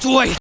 Just wait!